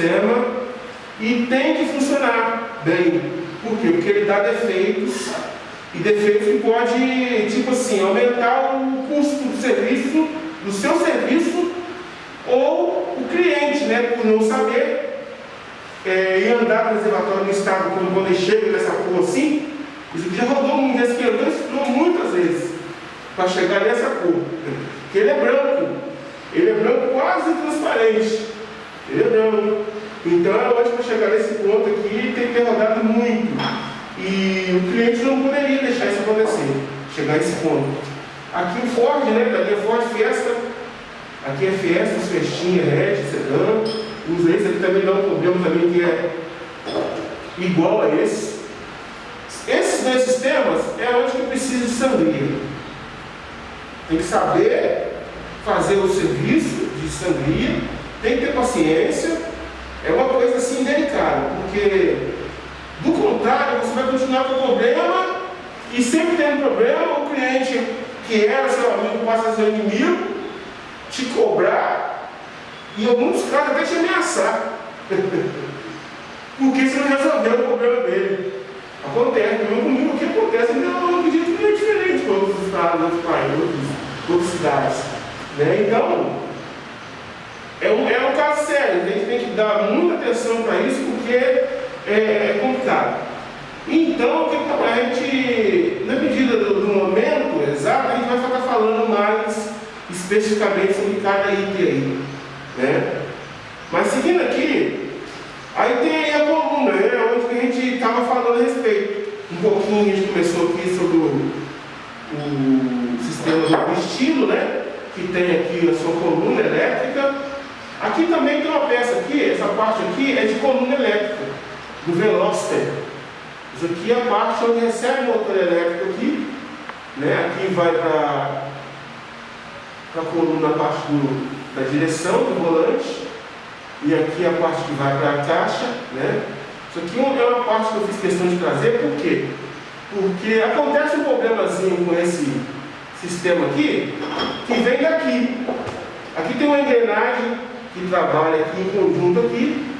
sistema e tem que funcionar bem. Por quê? Porque ele dá defeitos e defeitos que pode, tipo assim, aumentar o custo do serviço, do seu serviço, ou o cliente, né, por não saber é, andar no reservatório no estado quando, quando ele chega nessa cor assim, isso já rodou um estudou muitas vezes para chegar nessa cor. Que ele é branco, ele é branco quase transparente, ele é branco. Então é lógico chegar nesse ponto aqui tem que ter rodado muito. E o cliente não poderia deixar isso acontecer, chegar a esse ponto. Aqui o Ford, né, da linha Ford Fiesta, aqui é Fiesta, Festinha, Red, Sedan, os esse aqui também dá um problema também que é igual a esse. Esses dois sistemas é onde que precisa de sangria. Tem que saber fazer o serviço de sangria, tem que ter paciência, é uma coisa assim delicada, porque do contrário, você vai continuar com o problema e sempre um problema, o cliente que era seu amigo passa a ser inimigo, te cobrar e em alguns casos até te ameaçar. porque você não resolveu o problema dele. Acontece, não comigo que acontece, não, eu acredito que é diferente para outros estados, outros países, outras cidades. Né? Então, é um, é um caso sério, a gente tem que dar muita atenção para isso, porque é, é complicado. Então, a gente, na medida do, do, momento exato, a gente vai ficar falando mais especificamente sobre cada item aí. Né? Mas seguindo aqui, aí tem aí a coluna, né, onde a gente estava falando a respeito. Um pouquinho a gente começou aqui sobre o, o sistema do estilo, né? Que tem aqui a sua coluna elétrica. Aqui também tem uma peça aqui, essa parte aqui é de coluna elétrica do Veloster. Isso aqui é a parte onde recebe o motor elétrico aqui, né? aqui vai para a coluna, a parte do, da direção do volante, e aqui a parte que vai para a caixa. Né? Isso aqui é uma parte que eu fiz questão de trazer, por quê? Porque acontece um problemazinho com esse sistema aqui, que vem daqui. Aqui tem uma engrenagem que trabalha aqui em conjunto aqui,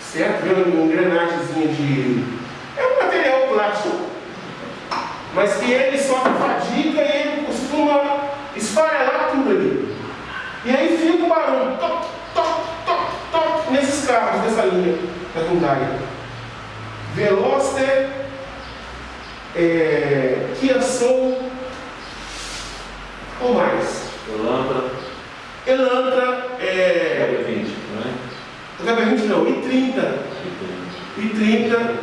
certo? Vem uma engrenagemzinha de... É um material plástico, mas que ele sofre fadiga e ele costuma esfarelar tudo ali. E aí fica o barulho, toc, toc, toc, toc, nesses carros dessa linha da Hyundai. Veloster, é, Kia Soul, ou mais? Elantra. Elantra, é... HB20, não é? O HB20 não, I30. I30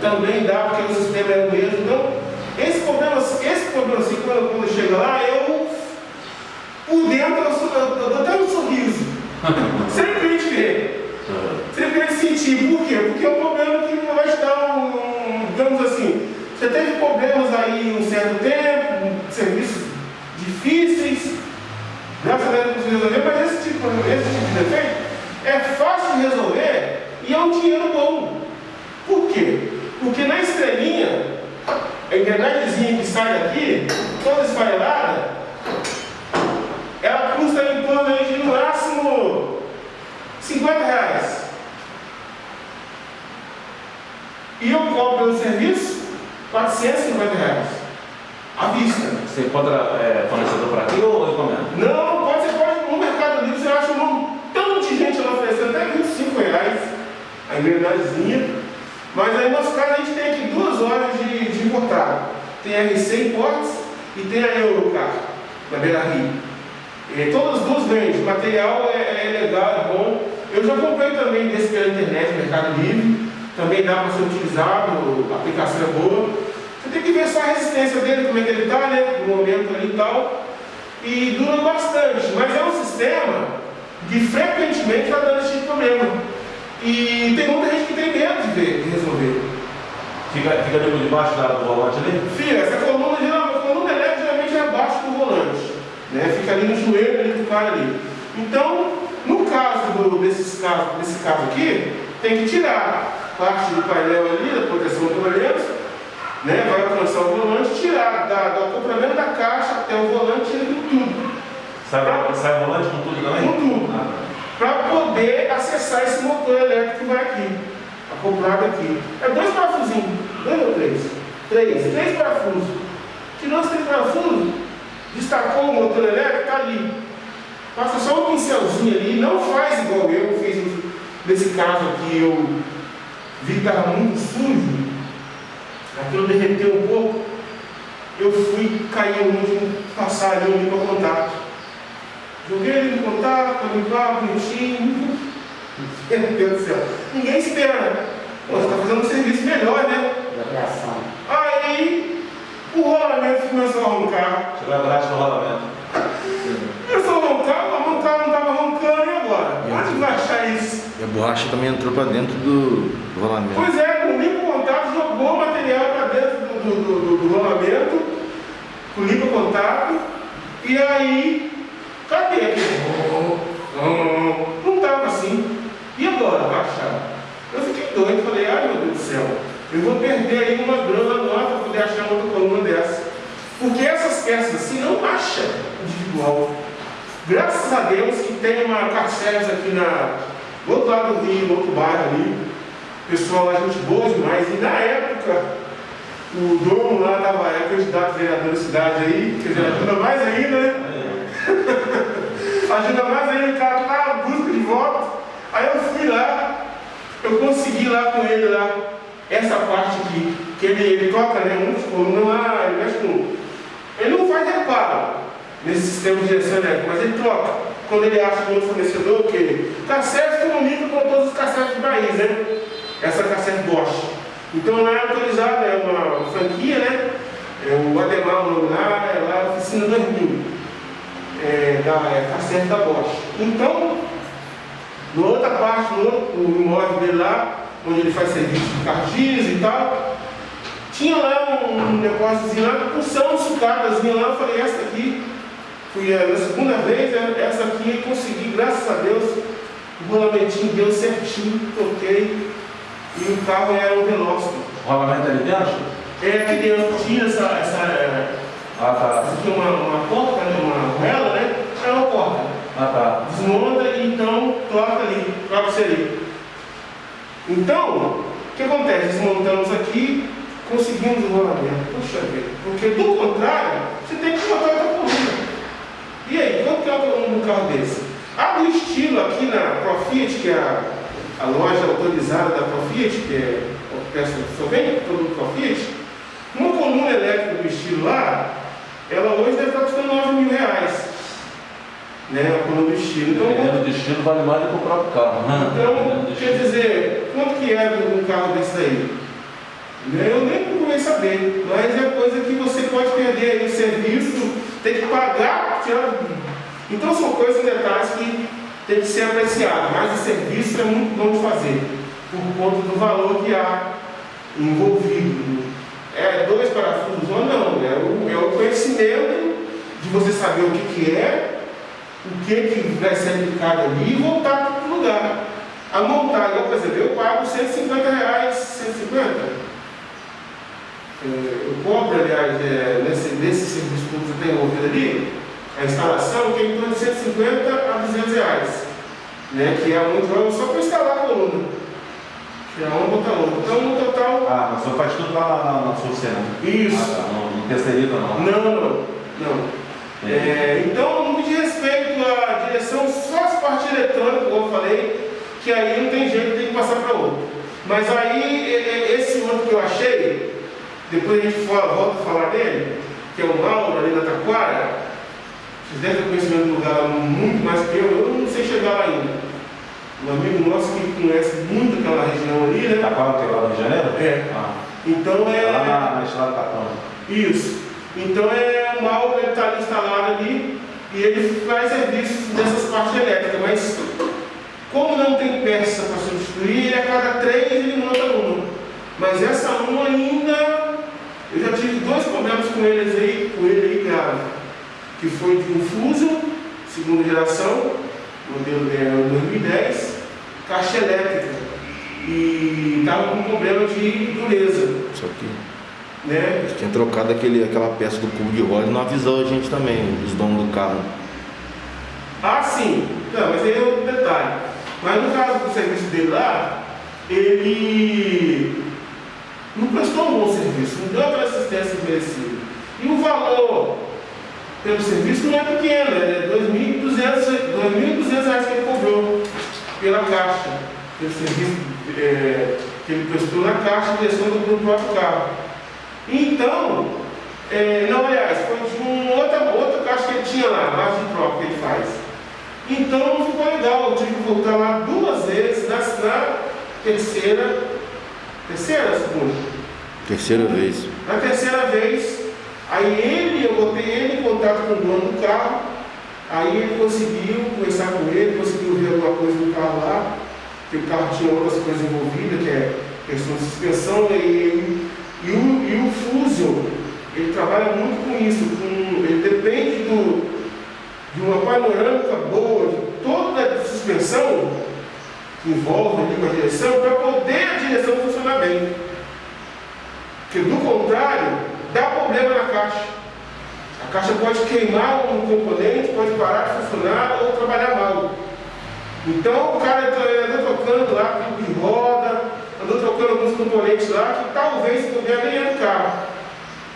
também dá, porque o sistema é o mesmo. Então, esse problema, esse problema assim, quando, quando chega lá, eu, por dentro, eu, sou, eu, eu dou até um sorriso. Sempre a gente vê. Sempre a gente sentir. Por quê? Porque é um problema que vai te dar um, digamos assim, você teve problemas aí um certo tempo, um serviço difíceis, conseguiu resolver, mas esse tipo, esse tipo de defeito é fácil de resolver e é um dinheiro bom. Por quê? Porque na estrelinha, a engrenagemzinha que sai daqui, toda esfarelada, ela custa em torno de no máximo 50 reais. E eu cobro pelo serviço 450 reais. À vista. Você encontra é, fornecedor para aqui ou encomenda? Não, pode, você pode, no Mercado Livre você acha um montão de gente lá oferecendo até 25 reais a engrenagemzinha. Mas aí no nosso caso a gente tem aqui duas horas de, de importado. Tem a RC Imports e tem a Eurocar, na Beira Rio. E todas as duas vendem, o material é, é, legal, é bom. Eu já comprei também desse pela internet, Mercado Livre. Também dá para ser utilizado, a aplicação é boa. Você tem que ver só a resistência dele, como é que ele está, né? No momento ali e tal. E dura bastante, mas é um sistema que frequentemente está dando esse tipo de problema. E tem muita gente que tem medo de ver, de resolver. Fica, fica depois debaixo da, do volante ali? Fica, essa coluna, geralmente, coluna elétrica geralmente é abaixo do volante. Né? Fica ali no joelho ali do cara ali. Então, no caso do, desses casos, desse caso aqui, tem que tirar parte do painel ali, da proteção do volante, né? vai alcançar o volante, tirar da, do acoplamento da caixa até o volante, tira tudo. Sai, sai volante com tudo também? Com tudo. Ah. para poder acessar esse motor elétrico que vai aqui, acoplado aqui. É dois parafusinhos, dois ou três? Três, três parafusos. Tirou os três parafusos, destacou o motor elétrico, está ali. Passa só um pincelzinho ali, não faz igual eu fiz nesse caso aqui, eu vi que estava muito sujo, aquilo derreteu um pouco, eu fui cair no último passar ali, limpo contato. Joguei ele no contato, limpar, bonitinho. Meu Deus do céu. Ninguém espera. Pô, você está fazendo um serviço melhor, né? Aí o rolamento começou a roncar. Chegou atrás do rolamento. Começou a roncar, a roncar não estava roncando, e agora? Onde vai achar isso? E a borracha também entrou para dentro do, do rolamento. Pois é, com o limpo contato jogou o material para dentro do, do, do, do rolamento, com o limpo contato, e aí, cadê aquele? Não estava assim. E agora? Vai achar? Eu fiquei doido, falei, ai meu Deus do céu, eu vou perder aí uma grana nova para poder achar outra coluna dessa. Porque essas peças assim não acha individual. Graças a Deus que tem uma Carceres aqui na, do outro lado do Rio, no outro bairro ali. Pessoal lá, gente boa demais. E na época, o dono lá estava, é candidato a vereador da cidade aí, quer dizer, ajuda mais ainda, né? ajuda mais ainda, o cara tá busca de voto. Aí eu fui lá, eu consegui lá com ele lá, essa parte aqui, que ele, ele toca, né? Muitos colunas lá, ele mexe com. Ele não faz reparo nesse sistema de direção elétrica, mas ele troca. Quando ele acha um outro fornecedor, que cassete comunica com todos os cassetes do país, né? Essa cassete Bosch. Então lá é autorizado, é uma franquia, né? É o Ademar, o nome lá, é lá a oficina 2000, é, da é, cassete da Bosch. Então, na outra parte, no, no imóvel dele lá, onde ele faz serviço de cartis e tal, tinha lá um negóciozinho lá, com um sucatazinho lá, eu falei, essa aqui, fui a segunda vez, né, essa aqui eu consegui, graças a Deus, o rolamentinho deu certinho, toquei, e o carro era um Veloster. O rolamento ali dentro? É aqui dentro, tinha essa, essa, Ah, tá. essa aqui uma, uma porta, né, uma vela, né, é uma porta. Ah, tá. Desmonta e então troca ali, troca isso ali. Então, o que acontece? Desmontamos aqui, conseguimos o rolamento. Puxa vida, porque do contrário, você tem que botar outra coluna. E aí, quanto que é a coluna de um carro desse? A do estilo aqui na Profiat, que é a, a loja autorizada da Profiat, que é peça só vem todo Profiat, uma coluna elétrica do estilo lá, ela hoje deve estar custando 9 mil. Né, do estilo. Então, Dependendo do destino, vale mais do que o próprio carro. então, quer dizer, quanto que é um carro desse daí? Né, Eu nem procurei saber, mas é coisa que você pode perder aí, serviço, tem que pagar. tirar- Então são coisas, detalhes que tem que ser apreciado, mas o serviço é muito bom de fazer, por conta do valor que há envolvido. É dois parafusos ou não, é o, é o conhecimento de você saber o que, que é, o que, que vai ser aplicado ali e voltar para o lugar. A montar, igual, por exemplo, eu pago 150 reais, 150. É, Eu compro, aliás, é, nesse, nesse serviço que você tem envolvido ali, a instalação que é em torno de 150 a 200 reais. Né, que é muito só para instalar a coluna. Tirar uma, botar outra. Então, no total, Ah, mas você faz tudo lá na, na, na sua cena. Isso. Ah, tá. Não, não terceiriza, não. não, não, não. É, então, no que diz respeito à direção, só as partes eletrônicas, como eu falei, que aí não tem jeito, tem que passar para outro. Mas aí, esse outro que eu achei, depois a gente volta a falar dele, que é o Mauro ali na Taquara, vocês devem ter conhecimento do lugar muito mais que eu, eu não sei chegar lá ainda. Um amigo nosso que conhece muito aquela região ali, né? Qual que é lá no Rio de Janeiro? É. Ah. Então É é. lá na, na estrada do. Isso. Então é o mal ele está instalado ali e ele faz serviço dessas partes elétricas, mas como não tem peça para substituir, a cada três ele monta uma. Mas essa uma ainda, eu já tive dois problemas com eles aí, com ele aí grave. Que foi de um Fusion, segunda geração, modelo é, 2010, caixa elétrica. E estava com problema de dureza. Só que Né? eles tinham trocado aquele, aquela peça do cubo de e não avisou a gente também, os donos do carro. Ah, sim. Não, mas aí é outro detalhe. Mas no caso do serviço dele lá, ele não prestou um bom serviço, não deu aquela assistência merecida. E o valor pelo serviço não é pequeno, é 2.200 reais que ele cobrou pela caixa, pelo serviço é, que ele prestou na caixa de gestão do próprio carro. Então, é, não, aliás, foi de um outra, outra caixa que ele tinha lá, de troca que ele faz. Então não ficou legal, eu tive que voltar lá duas vezes, na, na terceira, terceira, segunda? Terceira vez. Na terceira vez, aí ele, eu botei ele em contato com o dono do carro, aí ele conseguiu conversar com ele, conseguiu ver alguma coisa do carro lá, que o carro tinha outras coisas envolvidas, que é questão de suspensão, e, e, e, o, e o Fusion, ele trabalha muito com isso, com, ele depende do, de uma panorâmica boa, de toda a suspensão que envolve ali com a direção, para poder a direção funcionar bem. Porque do contrário, dá problema na caixa. A caixa pode queimar um componente, pode parar de funcionar ou trabalhar mal. Então o cara andou trocando lá tudo de roda, andou trocando alguns componentes lá que talvez puder é do carro.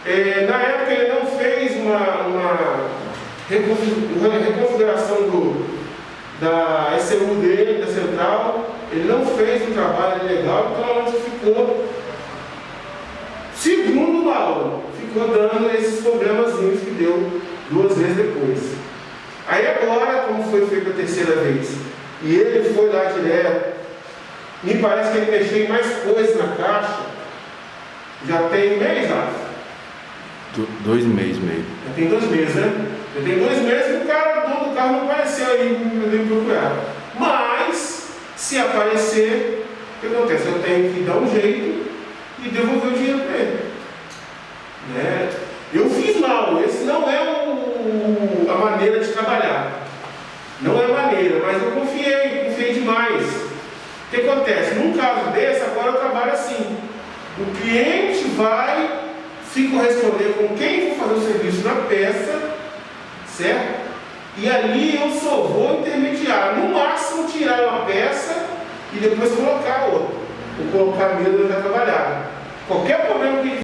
É, na época ele não fez uma, uma reconfiguração do, da ECU dele, da central, ele não fez um trabalho legal, então onde ficou, segundo o Mauro, ficou dando esses problemazinhos que deu duas vezes depois. Aí agora, como foi feito a terceira vez, e ele foi lá direto, me parece que ele em mais coisas na caixa, já tem mês, Rafa? Dois meses meio. Já tem dois meses, né? Já tem dois meses que o cara, o dono do carro, não apareceu aí me procurar. Mas, se aparecer, o que acontece? Eu tenho que dar um jeito e devolver o dinheiro para ele. Né? Eu fiz mal, esse não é o, a maneira de trabalhar. Não é maneira, mas eu confiei, confiei demais. O que acontece? Num caso desse, agora eu trabalho assim. O cliente vai se corresponder com quem for fazer o serviço na peça, certo? E ali eu só vou intermediar, no máximo tirar uma peça e depois colocar outra. Ou colocar mesmo já trabalhar. Qualquer problema que